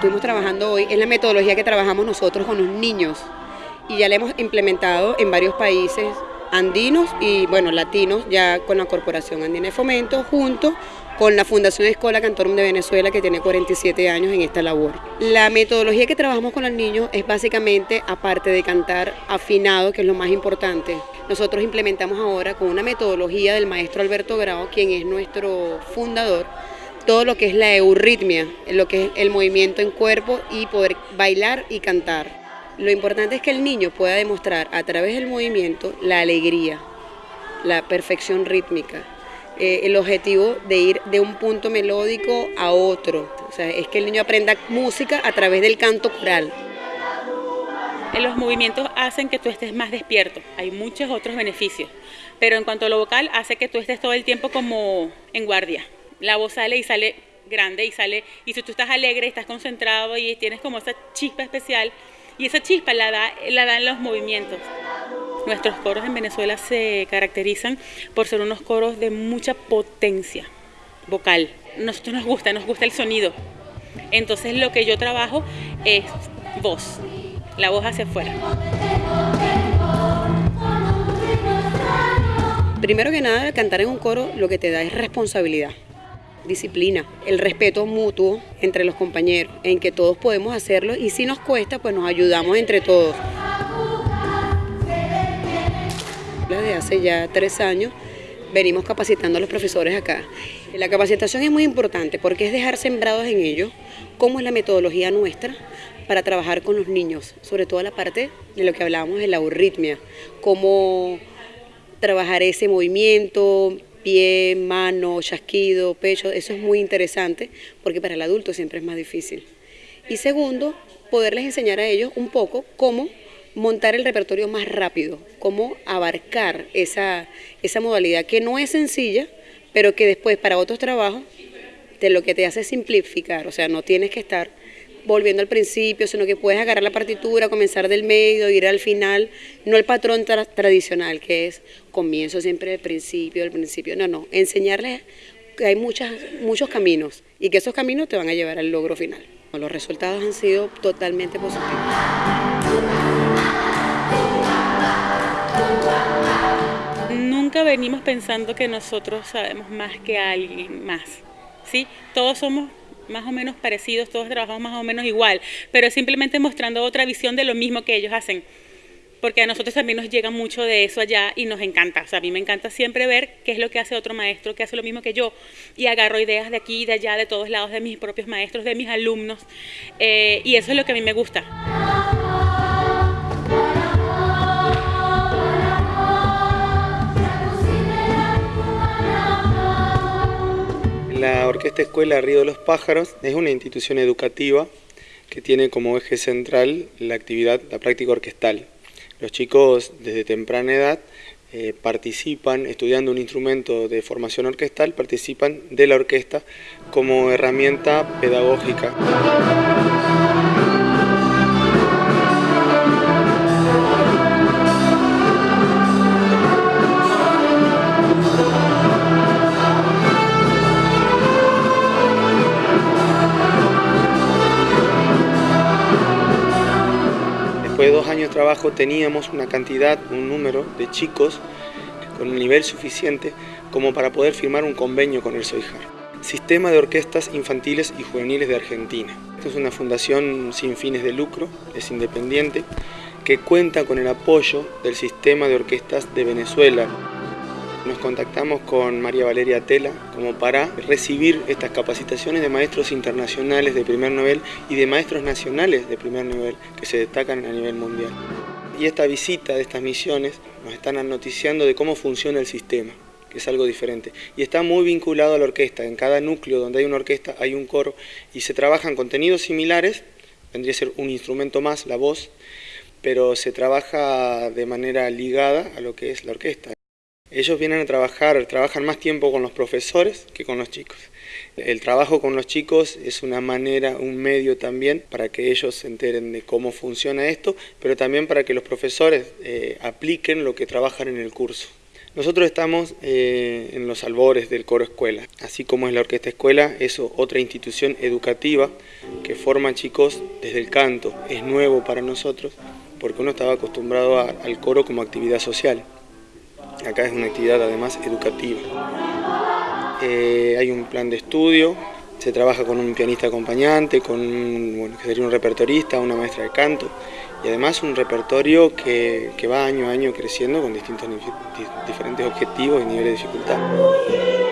estuvimos trabajando hoy es la metodología que trabajamos nosotros con los niños y ya la hemos implementado en varios países andinos y bueno, latinos, ya con la Corporación Andina de Fomento, junto con la Fundación Escola Cantorum de Venezuela, que tiene 47 años en esta labor. La metodología que trabajamos con los niños es básicamente, aparte de cantar afinado, que es lo más importante, nosotros implementamos ahora con una metodología del maestro Alberto Grau, quien es nuestro fundador, todo lo que es la euritmia, lo que es el movimiento en cuerpo y poder bailar y cantar. Lo importante es que el niño pueda demostrar a través del movimiento la alegría, la perfección rítmica, eh, el objetivo de ir de un punto melódico a otro. O sea, es que el niño aprenda música a través del canto coral. Los movimientos hacen que tú estés más despierto, hay muchos otros beneficios, pero en cuanto a lo vocal hace que tú estés todo el tiempo como en guardia. La voz sale y sale grande y sale, y si tú estás alegre, estás concentrado y tienes como esa chispa especial, y esa chispa la, da, la dan los movimientos. Nuestros coros en Venezuela se caracterizan por ser unos coros de mucha potencia vocal. Nosotros nos gusta, nos gusta el sonido. Entonces lo que yo trabajo es voz, la voz hacia afuera. Primero que nada, cantar en un coro lo que te da es responsabilidad disciplina, el respeto mutuo entre los compañeros, en que todos podemos hacerlo y si nos cuesta, pues nos ayudamos entre todos. Desde hace ya tres años venimos capacitando a los profesores acá. La capacitación es muy importante porque es dejar sembrados en ellos cómo es la metodología nuestra para trabajar con los niños, sobre todo la parte de lo que hablábamos de la euritmia, cómo trabajar ese movimiento, pie, mano, chasquido, pecho, eso es muy interesante porque para el adulto siempre es más difícil. Y segundo, poderles enseñar a ellos un poco cómo montar el repertorio más rápido, cómo abarcar esa, esa modalidad que no es sencilla, pero que después para otros trabajos de lo que te hace simplificar, o sea, no tienes que estar volviendo al principio, sino que puedes agarrar la partitura, comenzar del medio, ir al final, no el patrón tradicional, que es comienzo siempre del principio, del principio, no, no, enseñarles que hay muchas, muchos caminos y que esos caminos te van a llevar al logro final. Los resultados han sido totalmente positivos. Nunca venimos pensando que nosotros sabemos más que alguien más, ¿sí? Todos somos más o menos parecidos, todos trabajamos más o menos igual, pero simplemente mostrando otra visión de lo mismo que ellos hacen. Porque a nosotros también nos llega mucho de eso allá y nos encanta. O sea, a mí me encanta siempre ver qué es lo que hace otro maestro, que hace lo mismo que yo. Y agarro ideas de aquí de allá, de todos lados, de mis propios maestros, de mis alumnos. Eh, y eso es lo que a mí me gusta. La Orquesta Escuela Río de los Pájaros es una institución educativa que tiene como eje central la actividad, la práctica orquestal. Los chicos desde temprana edad eh, participan, estudiando un instrumento de formación orquestal, participan de la orquesta como herramienta pedagógica. Años de trabajo teníamos una cantidad, un número de chicos con un nivel suficiente como para poder firmar un convenio con el SOIJAR. Sistema de Orquestas Infantiles y Juveniles de Argentina. Esta es una fundación sin fines de lucro, es independiente, que cuenta con el apoyo del Sistema de Orquestas de Venezuela. Nos contactamos con María Valeria Tela como para recibir estas capacitaciones de maestros internacionales de primer nivel y de maestros nacionales de primer nivel que se destacan a nivel mundial. Y esta visita de estas misiones nos están noticiando de cómo funciona el sistema, que es algo diferente. Y está muy vinculado a la orquesta. En cada núcleo donde hay una orquesta hay un coro y se trabajan contenidos similares, vendría a ser un instrumento más, la voz, pero se trabaja de manera ligada a lo que es la orquesta. Ellos vienen a trabajar, trabajan más tiempo con los profesores que con los chicos. El trabajo con los chicos es una manera, un medio también para que ellos se enteren de cómo funciona esto, pero también para que los profesores eh, apliquen lo que trabajan en el curso. Nosotros estamos eh, en los albores del coro escuela, así como es la orquesta escuela, es otra institución educativa que forma chicos desde el canto. Es nuevo para nosotros porque uno estaba acostumbrado al coro como actividad social. Acá es una actividad además educativa. Eh, hay un plan de estudio, se trabaja con un pianista acompañante, con bueno, que sería un repertorista, una maestra de canto y además un repertorio que, que va año a año creciendo con distintos diferentes objetivos y niveles de dificultad.